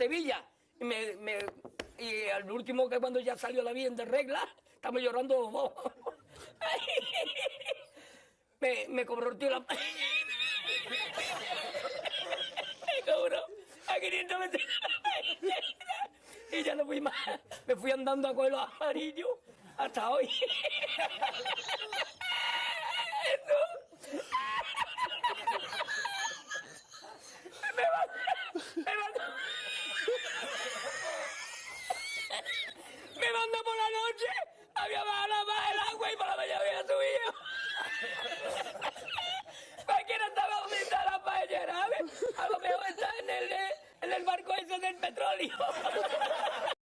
Sevilla. Y, al último que cuando ya salió la bien de regla, estamos llorando. me, me cobró el tío la... me cobró a 500 metros. y ya no fui más. Me fui andando a coger los hasta hoy. Me mandó por la noche, había bajado más el agua y por la mañana había subido. Cualquiera estaba aumentada la paellera, ¿sabes? A lo mejor está en el, en el barco ese del petróleo.